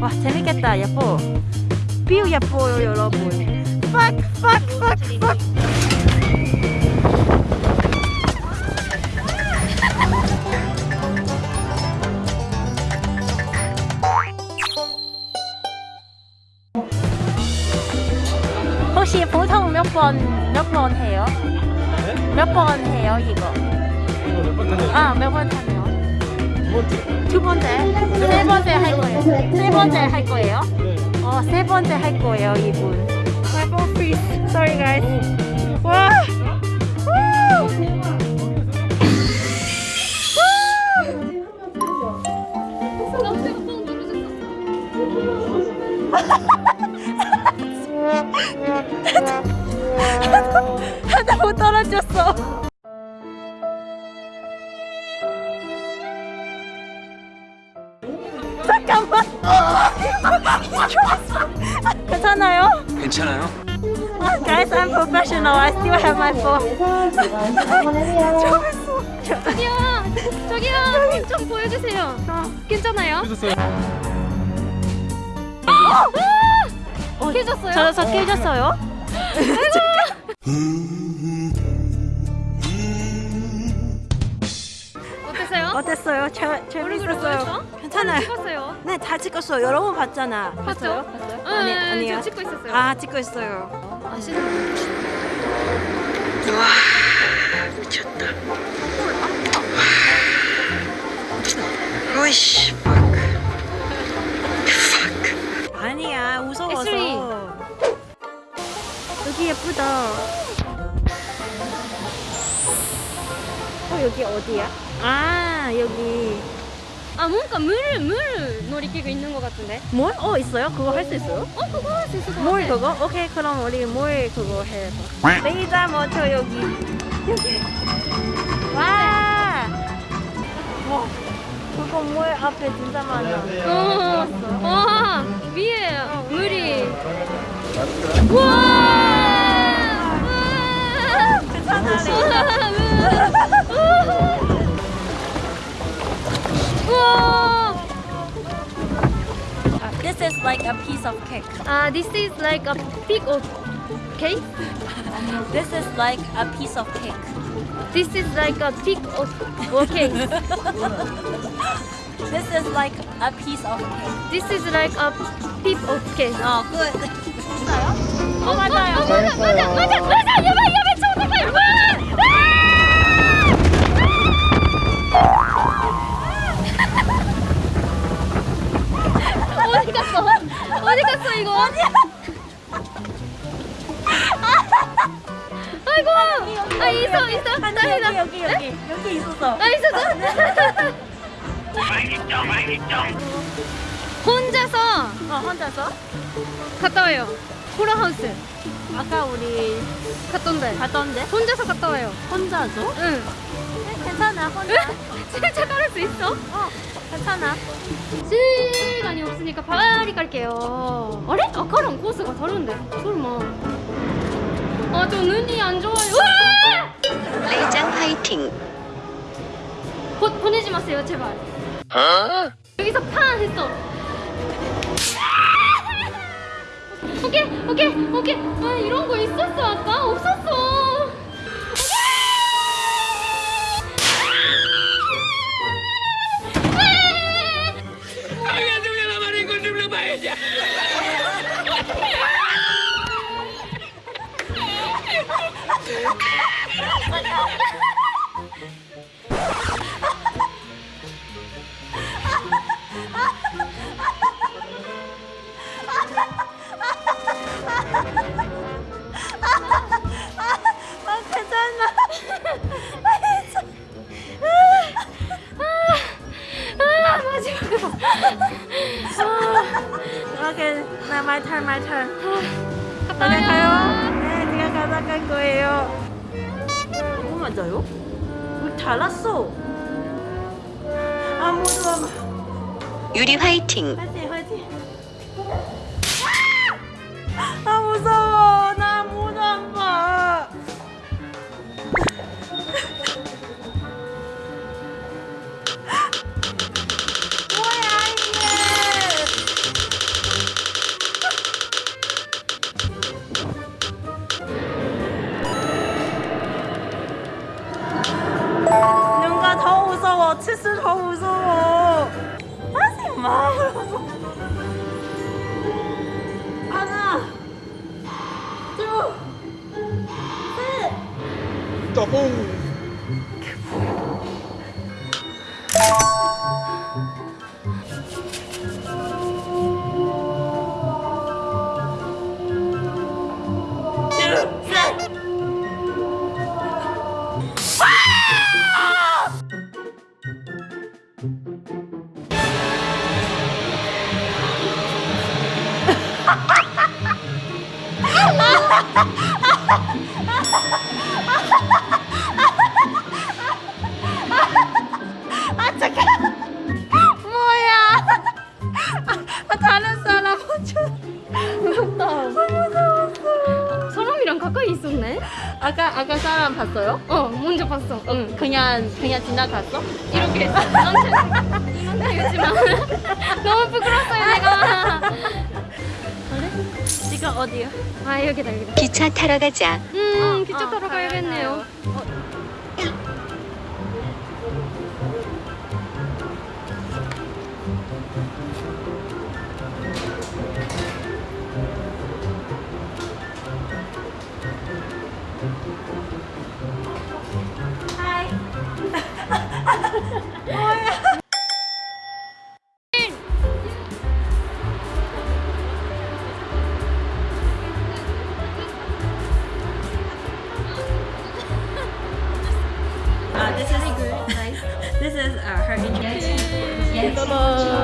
와 재밌겠다 예뻐 뷰 예뻐요 여러분. fuck fuck fuck fuck. 혹시 보통 몇 번 몇 번 해요? 몇 번 해요 이거? 아몇 번 타 두 번째 세 번째. 할 거예요. 세 번째 할 거예요? 어 세 번째 할 거예요 이분. My phone freeze Sorry guys. 와! 우! 하나 못 떨어졌어 괜찮아요? 괜찮아요? Guys, I'm professional. I still have my phone. 저기요, 저기요, 좀 보여주세요. 괜찮아요? 어, 깨졌어요? 저, 저 깨졌어요? 어땠어요? 어땠어요? 재, 재밌었어요. 괜찮아요. 찍었어요? 네, 다 찍었어요. 여러 번 봤잖아. 봤어요? 봤어요? 응, 아니, 응, 아니요. 저 찍고 있었어요. 아, 찍고 있어요. 아시는 미쳤다. 오이씨, 아니야, 무서워서. 여기 예쁘다. 어, 여기 어디야? 아, 여기. 아 뭔가 물, 물 놀이기구 있는 것 같은데? 뭘? 어, 있어요? 그거 할 수 있어요? 어 그거 할 수 있을 것 같아. 그거? 오케이 그럼 우리 뭘 그거 해봐 레이저 모터 여기 여기 와 와, 그거 뭘 앞에 진짜 많아 어, 와 is like a piece of cake 아, this is like a big of cake. This is like a piece of cake This is like a big of cake. This is like a piece of cake This is like a piece of cake. 어, 그 있어요? 어, 맞아요. 맞아, 맞아, 맞아, 맞아. 야바, 이거? 어디야? 아이고, 아 있어, 있어. 아니 다행이다. 여기 여기 여기 여기 있었어 아 있었어. 혼자서 어 혼자서? 갔다 와요. 코라하우스 아까 우리 갔던데. 갔던데? 혼자서 갔다 와요. 혼자서? 응. 괜찮아 혼자 진짜 깔을 수 있어? 어 괜찮아 시간이 없으니까 빨리 갈게요. 아래? 아까랑 코스가 다른데. 설마. 아, 저 눈이 안 좋아요. 우와! 레이장 화이팅. 보, 보내지 마세요, 제발. 여기서 판 했어. 오케이, 오케이, 오케이. 아, 이런 거 있었어, 아까? 없었어. Mình không. 맞아요? 우리 달랐어 아무도 안 유리 화이팅. 화이팅 셋. 따봉. 둘, 셋. 아 아까 아까 사람 봤어요? 어, 먼저 봤어. 응. 그냥 그냥 지나갔어? 이렇게 이만큼이었지만 너무 부끄러웠어요 내가. 지금 어디요? 아 여기다 여기다. 기차 타러 가자. 음 어, 기차 어, 타러 가요, 가야겠네요. Uh, uh, her education. Yes. Bye bye.